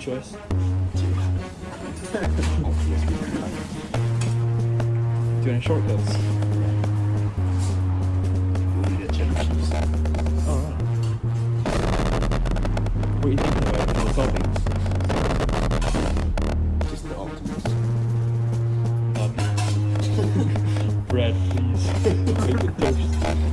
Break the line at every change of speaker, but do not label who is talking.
choice. Doing shortcuts? Oh, Alright. What are you thinking about for the toppings?
Just the Optimus.
Um, bread, please. Make it toast.